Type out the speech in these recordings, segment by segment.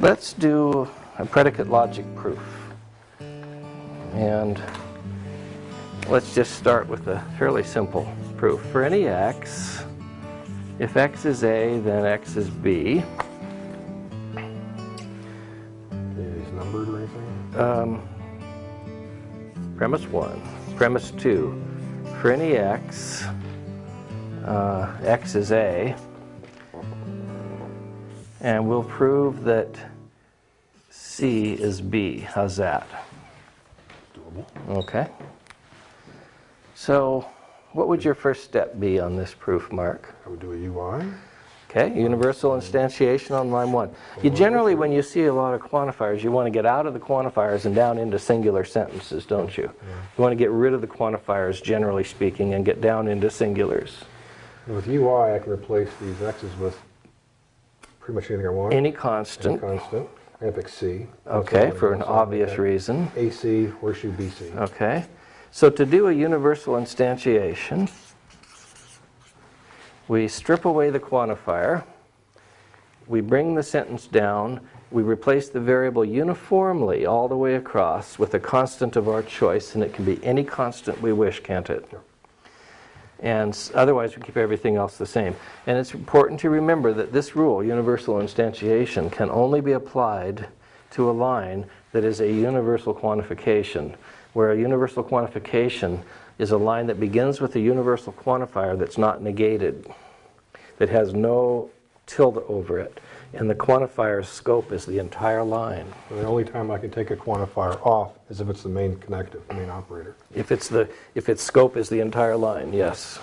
Let's do a predicate logic proof. And let's just start with a fairly simple proof. For any x, if x is a, then x is b. Is numbered or anything? Um, premise one. Premise two. For any x, uh, x is a, and we'll prove that C is B. How's that? Doable. Okay. So what would your first step be on this proof, Mark? I would do a UI. Okay, universal instantiation on line one. You generally, when you see a lot of quantifiers, you want to get out of the quantifiers and down into singular sentences, don't you? You want to get rid of the quantifiers, generally speaking, and get down into singulars. With UI, I can replace these x's with pretty much anything I want. Any Any constant, constant. I'm going to pick C. okay, for an obvious reason. AC, horseshoe, BC. Okay, so to do a universal instantiation, we strip away the quantifier, we bring the sentence down, we replace the variable uniformly all the way across with a constant of our choice, and it can be any constant we wish, can't it? Sure. And otherwise, we keep everything else the same. And it's important to remember that this rule, universal instantiation, can only be applied to a line that is a universal quantification, where a universal quantification is a line that begins with a universal quantifier that's not negated, that has no tilde over it, and the quantifier's scope is the entire line. And the only time I can take a quantifier off is if it's the main connective, the main operator. If it's the, if its scope is the entire line, yes.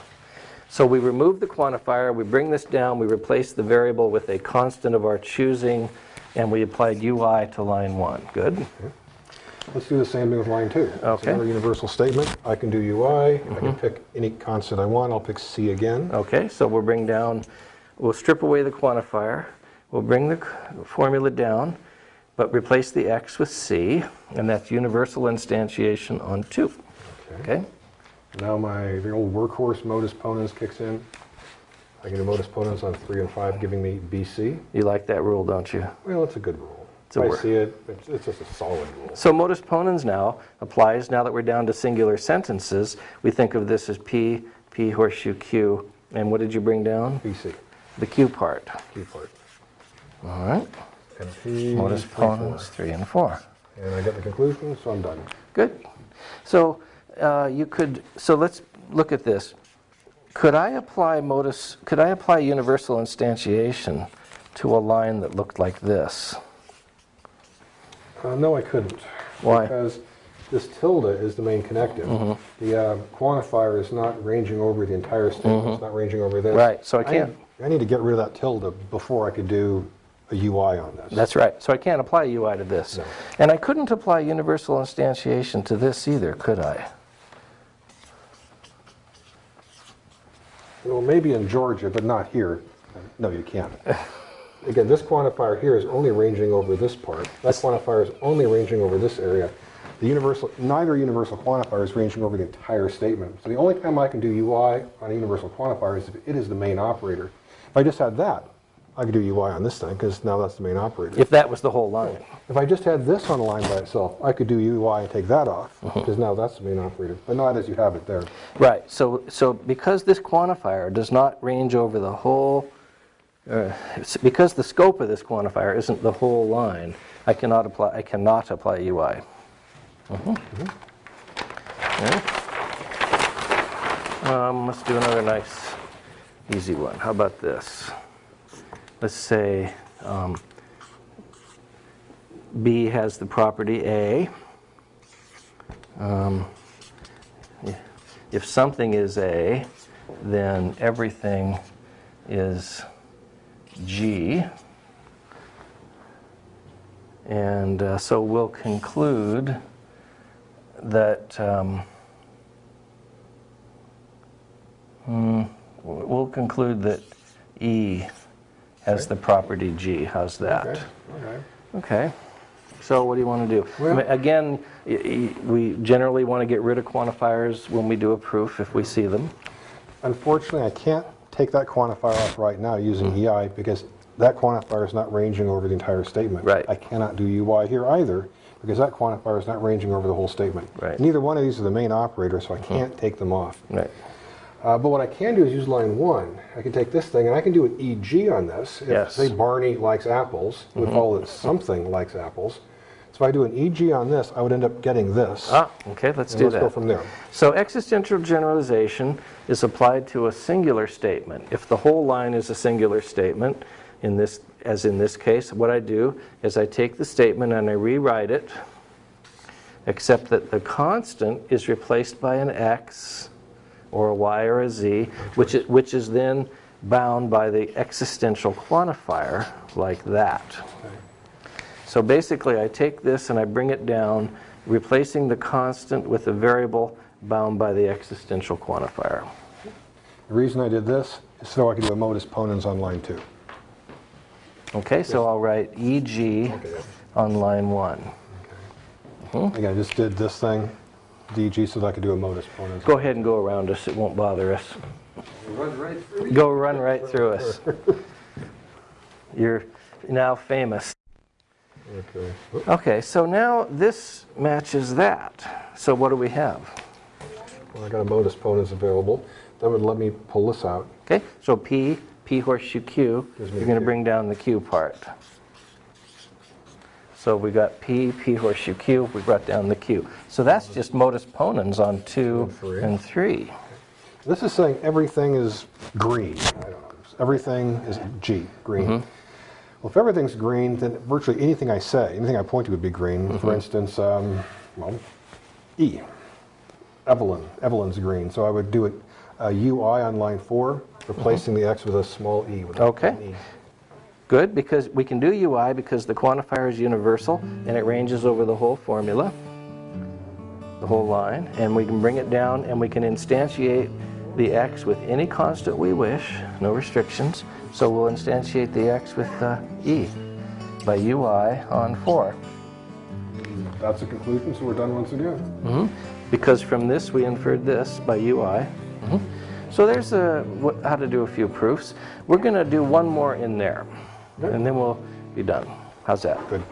So we remove the quantifier, we bring this down, we replace the variable with a constant of our choosing, and we applied UI to line one. Good? Let's do the same thing with line two. It's Okay. another universal statement. I can do UI. I can mm-hmm. pick any constant I want. I'll pick C again. Okay, so we'll bring down, we'll strip away the quantifier, we'll bring the formula down, but replace the x with c, and that's universal instantiation on two. Okay? Now my the old workhorse modus ponens kicks in. I can do modus ponens on three and five, giving me BC. You like that rule, don't you? Well, it's a good rule. It's I see it, it's, it's just a solid rule. So modus ponens now applies, now that we're down to singular sentences, we think of this as P, P horseshoe Q, and what did you bring down? BC, The Q part. Q part. All right, And modus ponens, three and four. And I get the conclusion, so I'm done. Good. So uh, you could, so let's look at this. Could I apply modus, could I apply universal instantiation to a line that looked like this? Uh, no, I couldn't. Why? Because this tilde is the main connective. Mm-hmm. The uh, quantifier is not ranging over the entire statement. It's not ranging over this. Mm-hmm. Right, so I can't- I need to get rid of that tilde before I could do a UI on this. That's right. So I can't apply UI to this. No. And I couldn't apply universal instantiation to this either, could I? Well, maybe in Georgia, but not here. No, you can't. Again, this quantifier here is only ranging over this part. That quantifier is only ranging over this area. The universal, neither universal quantifier is ranging over the entire statement. So the only time I can do UI on a universal quantifier is if it is the main operator. If I just had that, I could do UI on this thing, because now that's the main operator. If that was the whole line. If I just had this on a line by itself, I could do UI and take that off, Uh-huh. because now that's the main operator, but not as you have it there. Right. So, so because this quantifier does not range over the whole, uh, because the scope of this quantifier isn't the whole line, I cannot apply, I cannot apply UI. Mhm. Yeah. Um, let's do another nice, easy one. How about this? Let's say um, B has the property A. Um, if something is A, then everything is G. And uh, so we'll conclude that um, hmm, we'll conclude that E has the property G. How's that? Okay, okay. Okay. So what do you want to do? I mean, Again, we generally want to get rid of quantifiers when we do a proof if we see them. Unfortunately, I can't take that quantifier off right now using EI because that quantifier is not ranging over the entire statement. Right. I cannot do UI here either, because that quantifier is not ranging over the whole statement. Right. Mm-hmm. Neither one of these are the main operator, so I can't take them off. Right. Uh, but what I can do is use line one. I can take this thing and I can do an EG on this. If, Yes. say, Barney likes apples, we Mm-hmm. follow that something likes apples. So if I do an EG on this, I would end up getting this. Ah, okay, let's do let's go from there. So existential generalization is applied to a singular statement. If the whole line is a singular statement, in this, as in this case, what I do is I take the statement and I rewrite it, except that the constant is replaced by an x or a y or a z, which is, which is then bound by the existential quantifier like that. So basically, I take this and I bring it down, replacing the constant with a variable bound by the existential quantifier. The reason I did this is so I can do a modus ponens on line two. Okay, so I'll write EG on line one. Mm-hmm. Again, I just did this thing, EG, so that I could do a modus ponens. Go ahead and go around us, it won't bother us. Run right through. Go run right through us. You're now famous. Okay. Okay, so now this matches that. So what do we have? Well, I got a modus ponens available. That would let me pull this out. Okay, so P, P horseshoe Q, you're going to bring down the Q part. So we got P, P horseshoe Q, we brought down the Q. So that's just modus ponens on two And three. and three. This is saying everything is green. I don't know. Everything is G, green. Mm-hmm. Well, if everything's green, then virtually anything I say, anything I point to would be green. Mm-hmm. For instance, um, well, E. Evelyn. Evelyn's green. So I would do it a UI on line four, replacing the X with a small e. With a- Mm-hmm. Okay. an E. Good, because we can do UI because the quantifier is universal and it ranges over the whole formula, the whole line, and we can bring it down and we can instantiate the x with any constant we wish, no restrictions. So we'll instantiate the x with uh, e by UI on 4. That's a conclusion, so we're done once again. Because from this we inferred this by UI. Mhm. So there's a, how to do a few proofs. We're going to do one more in there, and then we'll be done. How's that? Good.